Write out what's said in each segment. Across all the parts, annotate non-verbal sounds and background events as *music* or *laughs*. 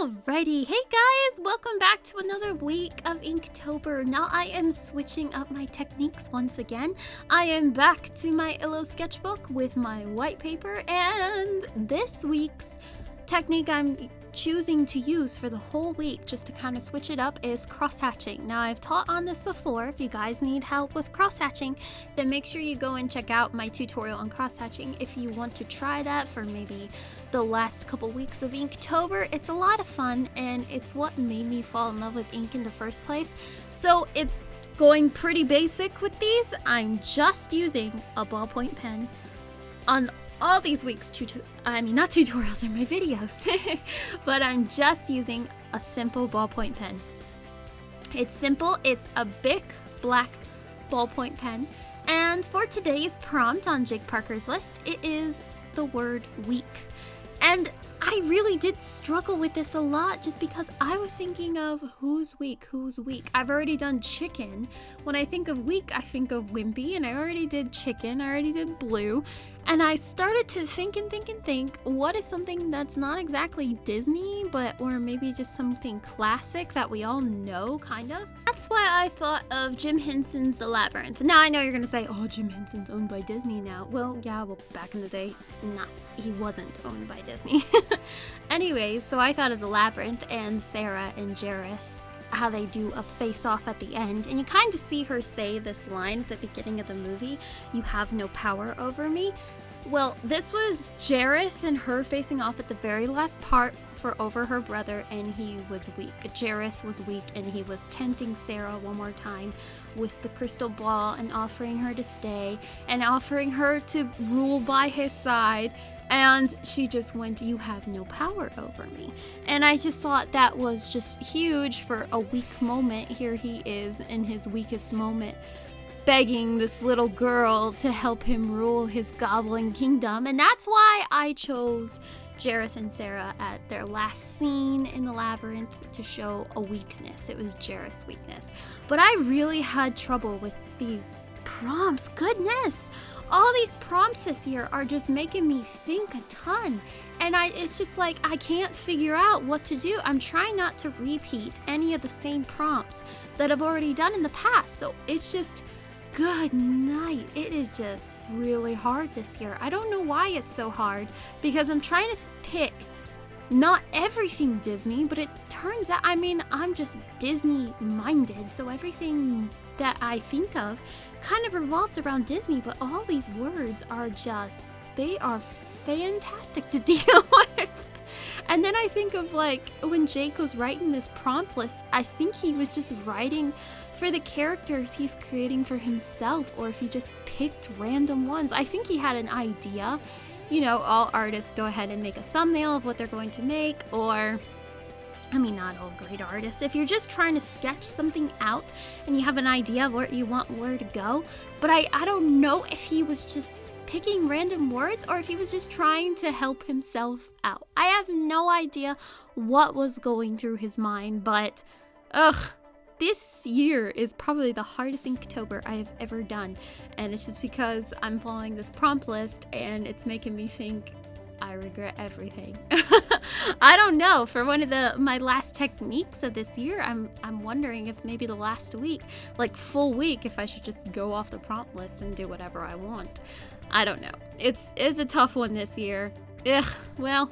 Alrighty, hey guys, welcome back to another week of Inktober. Now I am switching up my techniques once again. I am back to my Illo sketchbook with my white paper and this week's technique I'm choosing to use for the whole week just to kind of switch it up is cross-hatching. Now I've taught on this before. If you guys need help with cross-hatching, then make sure you go and check out my tutorial on cross-hatching if you want to try that for maybe the last couple weeks of Inktober. It's a lot of fun and it's what made me fall in love with ink in the first place. So it's going pretty basic with these. I'm just using a ballpoint pen on all these weeks tutu I mean not tutorials in my videos. *laughs* But I'm just using a simple ballpoint pen. It's simple it's a big black ballpoint pen. And for today's prompt on Jake Parker's list it is the word week and I really did struggle with this a lot just because I was thinking of who's weak, who's weak. I've already done chicken. When I think of weak, I think of wimpy, and I already did chicken, I already did blue. And I started to think and think and think, what is something that's not exactly Disney, but or maybe just something classic that we all know, kind of? That's why I thought of Jim Henson's The Labyrinth. Now I know you're gonna say, oh, Jim Henson's owned by Disney now. Well, yeah, well, back in the day, not he wasn't owned by Disney. *laughs* Anyways, so I thought of The Labyrinth and Sarah and Jareth how they do a face off at the end, and you kind of see her say this line at the beginning of the movie You have no power over me. Well, this was Jareth and her facing off at the very last part for over her brother, and he was weak. Jareth was weak, and he was tempting Sarah one more time with the crystal ball and offering her to stay and offering her to rule by his side. And she just went, You have no power over me. And I just thought that was just huge for a weak moment. Here he is in his weakest moment, begging this little girl to help him rule his goblin kingdom. And that's why I chose Jareth and Sarah at their last scene in the labyrinth to show a weakness. It was Jareth's weakness. But I really had trouble with these prompts. Goodness! All these prompts this year are just making me think a ton. And I it's just like I can't figure out what to do. I'm trying not to repeat any of the same prompts that I've already done in the past. So it's just Good night. It is just really hard this year. I don't know why it's so hard because I'm trying to pick not everything Disney, but it turns out, I mean, I'm just Disney minded, so everything that I think of kind of revolves around Disney, but all these words are just, they are fantastic to *laughs* deal with. And then I think of like when Jake was writing this prompt list, I think he was just writing for the characters he's creating for himself or if he just picked random ones. I think he had an idea. You know, all artists go ahead and make a thumbnail of what they're going to make or I mean, not all great artists. If you're just trying to sketch something out and you have an idea of where you want where to go, but I, I don't know if he was just picking random words or if he was just trying to help himself out. I have no idea what was going through his mind, but ugh, this year is probably the hardest Inktober I have ever done. And it's just because I'm following this prompt list and it's making me think I regret everything. *laughs* I don't know. For one of the my last techniques of this year, I'm I'm wondering if maybe the last week, like full week, if I should just go off the prompt list and do whatever I want. I don't know. It's it's a tough one this year. Ugh. Well,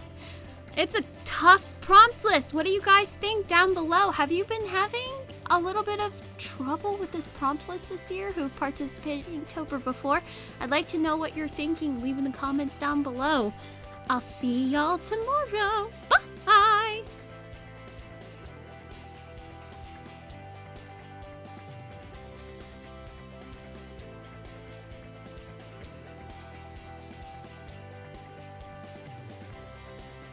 it's a tough prompt list. What do you guys think down below? Have you been having a little bit of trouble with this prompt list this year who've participated in Inktober before. I'd like to know what you're thinking. Leave in the comments down below. I'll see y'all tomorrow.